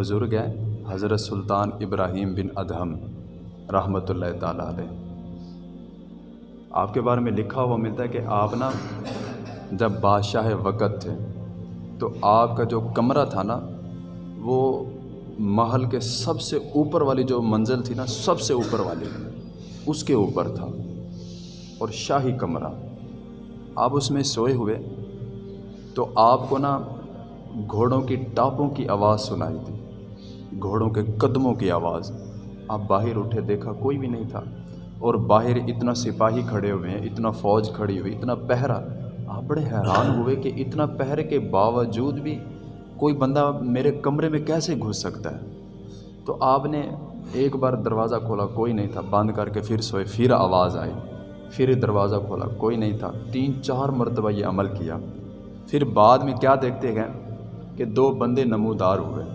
بزرگ ہیں، حضرت سلطان ابراہیم بن ادہم رحمۃ اللہ تعالیٰ علیہ۔ آپ کے بارے میں لکھا ہوا ملتا ہے کہ آپ نا جب بادشاہ وقت تھے، تو آپ کا جو کمرہ تھا نا، وہ محل کے سب سے اوپر والی جو منزل تھی نا، سب سے اوپر والی، اس کے اوپر تھا۔ اور شاہی کمرہ۔ آپ اس میں سوئے ہوئے، تو آپ کو نا گھوڑوں کی ٹاپوں کی آواز سنائی تھی گھوڑوں کے قدموں کی آواز۔ آپ باہر اٹھے دیکھا کوئی بھی نہیں تھا۔ اور باہر اتنا سپاہی کھڑے ہوئے ہیں، اتنا فوج کھڑی ہوئی، اتنا پہرا۔ آپ بڑے حیران ہوئے کہ اتنا پہرے کے باوجود بھی کوئی بندہ میرے کمرے میں کیسے گھس سکتا ہے؟ تو آپ نے ایک بار دروازہ کھولا، کوئی نہیں تھا۔ بند کر کے پھر سوئے، پھر آواز آئی۔ پھر دروازہ کھولا، کوئی نہیں تھا۔ تین چار مرتبہ یہ عمل کیا۔ پھر بعد میں کیا دیکھتے گئے کہ دو بندے نمودار ہوئے۔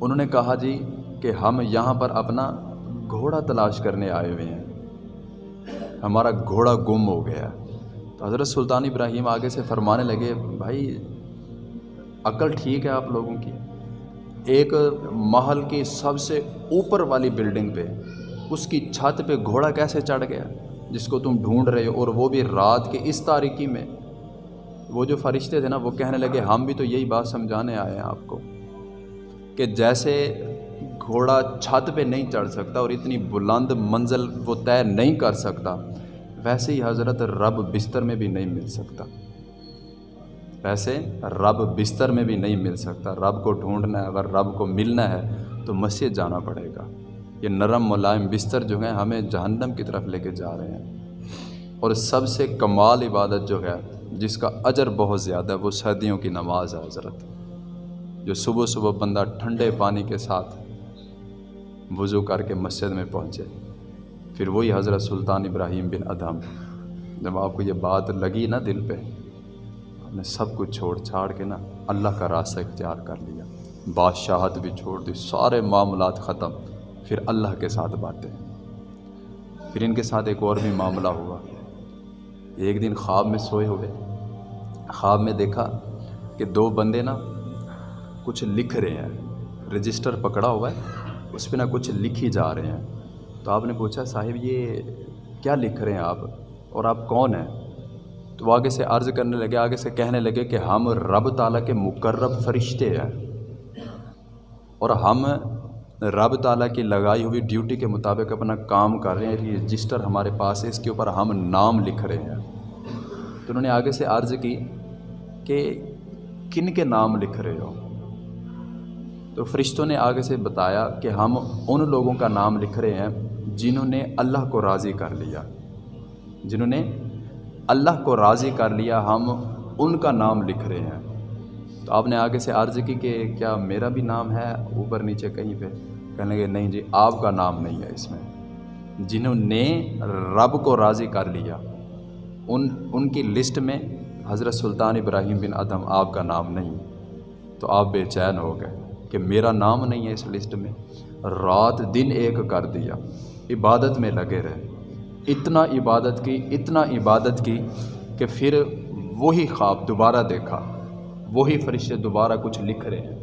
انہوں نے کہا جی کہ ہم یہاں پر اپنا گھوڑا تلاش کرنے آئے ہوئے ہیں۔ ہمارا گھوڑا گم ہو گیا۔ تو حضرت سلطان ابراہیم آگے سے فرمانے لگے، بھائی، عقل ٹھیک ہے آپ لوگوں کی۔ ایک محل کی سب سے اوپر والی بلڈنگ پہ، اس کی چھت پہ گھوڑا کیسے چڑھ گیا؟ جس کو تم ڈھونڈ رہے ہو، اور وہ بھی رات کے اس تاریکی میں۔ وہ جو فرشتے تھے نا، وہ کہنے لگے، ہم بھی تو یہی بات سمجھانے آئے ہیں آپ کو۔ کہ جیسے گھوڑا چھت پہ نہیں چڑھ سکتا اور اتنی بلند منزل وہ طے نہیں کر سکتا، ویسے ہی حضرت رب بستر میں بھی نہیں مل سکتا۔ ویسے رب بستر میں بھی نہیں مل سکتا۔ رب کو ڈھونڈنا ہے، اگر رب کو ملنا ہے تو مسجد جانا پڑے گا۔ یہ نرم ملائم بستر جو ہیں ہمیں جہنم کی طرف لے کے جا رہے ہیں۔ اور سب سے کمال عبادت جو ہے، جس کا اجر بہت زیادہ ہے، وہ سردیوں کی نماز ہے، حضرت۔ جو صبح صبح بندہ ٹھنڈے پانی کے ساتھ وضو کر کے مسجد میں پہنچے۔ پھر وہی حضرت سلطان ابراہیم بن ادہم۔ جب آپ کو یہ بات لگی نا دل پہ، آپ نے سب کچھ چھوڑ چھاڑ کے نا اللہ کا راستہ اختیار کر لیا۔ بادشاہت بھی چھوڑ دی، سارے معاملات ختم۔ پھر اللہ کے ساتھ باتیں۔ پھر ان کے ساتھ ایک اور بھی معاملہ ہوا۔ ایک دن خواب میں سوئے ہوئے۔ خواب میں دیکھا کہ دو بندے نا کچھ لکھ رہے ہیں۔ رجسٹر پکڑا ہوا ہے، اس پہ نا کچھ لکھی جا رہے ہیں۔ تو آپ نے پوچھا، صاحب یہ کیا لکھ رہے ہیں آپ؟ اور آپ کون ہیں؟ تو وہ آگے سے عرض کرنے لگے، آگے سے کہنے لگے کہ ہم رب تعالیٰ کے مقرب فرشتے ہیں۔ اور ہم رب تعالیٰ کی لگائی ہوئی ڈیوٹی کے مطابق اپنا کام کر رہے ہیں۔ رجسٹر ہمارے پاس ہے، اس کے اوپر ہم نام لکھ رہے ہیں۔ تو انہوں نے آگے سے عرض کی کہ کن کے نام لکھ رہے ہو؟ تو فرشتوں نے آگے سے بتایا کہ ہم ان لوگوں کا نام لکھ رہے ہیں جنہوں نے اللہ کو راضی کر لیا۔ جنہوں نے اللہ کو راضی کر لیا، ہم ان کا نام لکھ رہے ہیں۔ تو آپ نے آگے سے عرض کی کہ کیا میرا بھی نام ہے؟ اوپر نیچے کہیں پہ۔ کہنے لگے، نہیں جی آپ کا نام نہیں ہے اس میں۔ جنہوں نے رب کو راضی کر لیا، ان ان کی لسٹ میں حضرت سلطان ابراہیم بن ادم آپ کا نام نہیں۔ تو آپ بے چین ہو گئے۔ کہ میرا نام نہیں ہے اس لسٹ میں، رات دن ایک کر دیا۔ عبادت میں لگے رہے۔ اتنا عبادت کی، اتنا عبادت کی کہ پھر وہی خواب دوبارہ دیکھا۔ وہی فرشتے دوبارہ کچھ لکھ رہے ہیں۔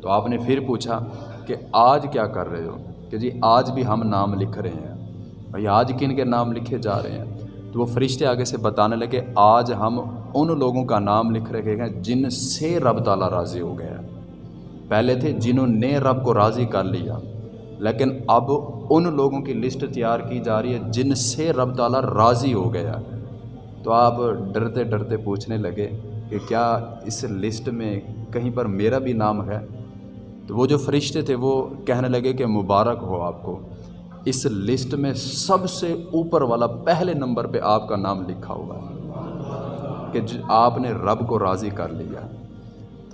تو آپ نے پھر پوچھا کہ آج کیا کر رہے ہو؟ کہ جی آج بھی ہم نام لکھ رہے ہیں۔ بھائی، آج کن کے نام لکھے جا رہے ہیں؟ تو وہ فرشتے آگے سے بتانے لگے، آج ہم ان لوگوں کا نام لکھ رہے ہیں جن سے رب تعالیٰ راضی ہو گیا پہلے تھے جنہوں نے رب کو راضی کر لیا۔ لیکن اب ان لوگوں کی لسٹ تیار کی جا رہی ہے جن سے رب تعالیٰ راضی ہو گیا تو آپ ڈرتے ڈرتے پوچھنے لگے کہ کیا اس لسٹ میں کہیں پر میرا بھی نام ہے؟ تو وہ جو فرشتے تھے وہ کہنے لگے کہ مبارک ہو آپ کو۔ اس لسٹ میں سب سے اوپر والا پہلے نمبر پہ آپ کا نام لکھا ہوا ہے کہ آپ نے رب کو راضی کر لیا۔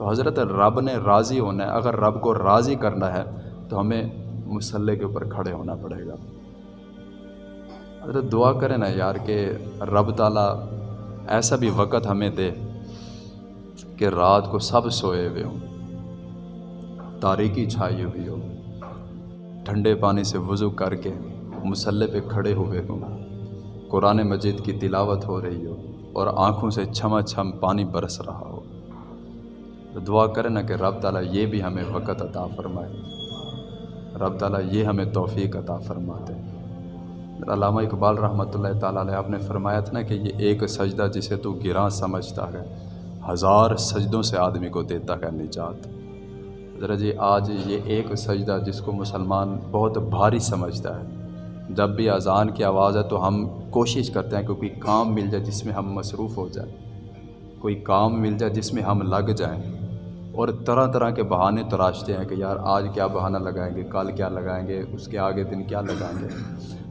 تو حضرت رب نے راضی ہونا ہے۔ اگر رب کو راضی کرنا ہے تو ہمیں مسلح کے اوپر کھڑے ہونا پڑے گا۔ حضرت دعا کریں نا یار کہ رب تعالیٰ ایسا بھی وقت ہمیں دے کہ رات کو سب سوئے ہوئے ہوں۔ تاریکی چھائی ہوئی ہو۔ ٹھنڈے پانی سے وضو کر کے مسلح پہ کھڑے ہوئے ہوں۔ قرآن مجید کی تلاوت ہو رہی ہو اور آنکھوں سے چھما چھم پانی برس رہا ہو۔ تو دعا کریں نا کہ رب تعالیٰ یہ بھی ہمیں وقت عطا فرمائے۔ رب تعالیٰ یہ ہمیں توفیق عطا فرماتے۔ علامہ اقبال رحمۃ اللہ تعالیٰ علیہ آپ نے فرمایا تھا نا کہ یہ ایک سجدہ جسے تو گراں سمجھتا ہے، ہزار سجدوں سے آدمی کو دیتا ہے نجات۔ ذرا جی آج یہ ایک سجدہ جس کو مسلمان بہت بھاری سمجھتا ہے۔ جب بھی اذان کی آواز ہے تو ہم کوشش کرتے ہیں کہ کوئی کام مل جائے جس میں ہم مصروف ہو جائیں۔ کوئی کام مل جائے جس میں ہم لگ جائیں۔ اور طرح طرح کے بہانے تراشتے ہیں کہ یار آج کیا بہانہ لگائیں گے، کل کیا لگائیں گے، اس کے آگے دن کیا لگائیں گے۔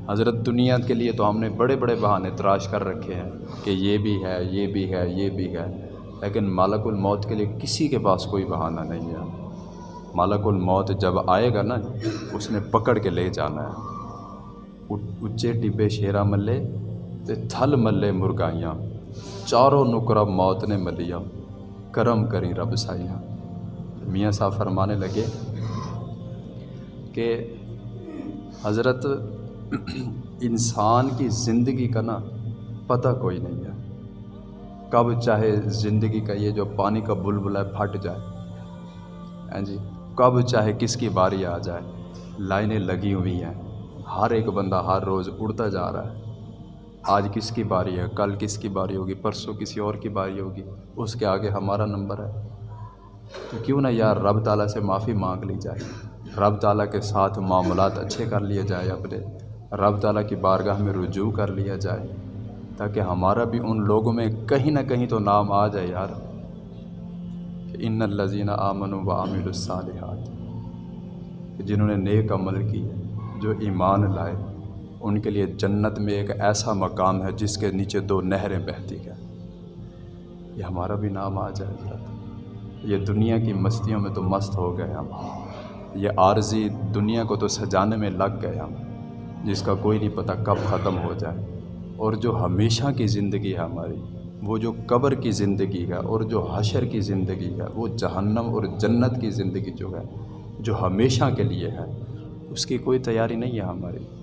حضرت دنیا کے لیے تو ہم نے بڑے بڑے بہانے تراش کر رکھے ہیں کہ یہ بھی ہے، یہ بھی ہے، یہ بھی ہے۔ لیکن مالک الموت کے لیے کسی کے پاس کوئی بہانہ نہیں ہے۔ مالک الموت جب آئے گا نا، اس نے پکڑ کے لے جانا ہے۔ اچے ڈبے شیرا ملے تے تھل ملے مرگائیاں چاروں نکرہ موت نے ملیا کرم کری رب سائیاں۔ میاں صاحب فرمانے لگے کہ حضرت انسان کی زندگی کا نا پتہ کوئی نہیں ہے۔ کب چاہے زندگی کا یہ جو پانی کا بلبل ہے پھٹ جائے۔ ہاں جی کب چاہے کس کی باری آ جائے۔ لائنیں لگی ہوئی ہیں۔ ہر ایک بندہ ہر روز اڑتا جا رہا ہے۔ آج کس کی باری ہے؟ کل کس کی باری ہوگی؟ پرسوں کسی اور کی باری ہوگی؟ اس کے آگے ہمارا نمبر ہے۔ تو کیوں نہ یار رب تعالیٰ سے معافی مانگ لی جائے۔ رب تعالیٰ کے ساتھ معاملات اچھے کر لیے جائے اپنے۔ رب تعالیٰ کی بارگاہ میں رجوع کر لیا جائے۔ تاکہ ہمارا بھی ان لوگوں میں کہیں نہ کہیں تو نام آ جائے یار۔ کہ ان الزین آمن و عامل الصالحات جنہوں نے نیک عمل کی جو ایمان لائے، ان کے لیے جنت میں ایک ایسا مقام ہے جس کے نیچے دو نہریں بہتی ہیں۔ یہ ہمارا بھی نام آ جائے حضرت یہ دنیا کی مستیوں میں تو مست ہو گئے ہم۔ یہ عارضی دنیا کو تو سجانے میں لگ گئے ہم، جس کا کوئی نہیں پتہ کب ختم ہو جائے۔ اور جو ہمیشہ کی زندگی ہے ہماری، وہ جو قبر کی زندگی ہے اور جو حشر کی زندگی ہے، وہ جہنم اور جنت کی زندگی جو ہے، جو ہمیشہ کے لیے ہے، اس کی کوئی تیاری نہیں ہے ہماری۔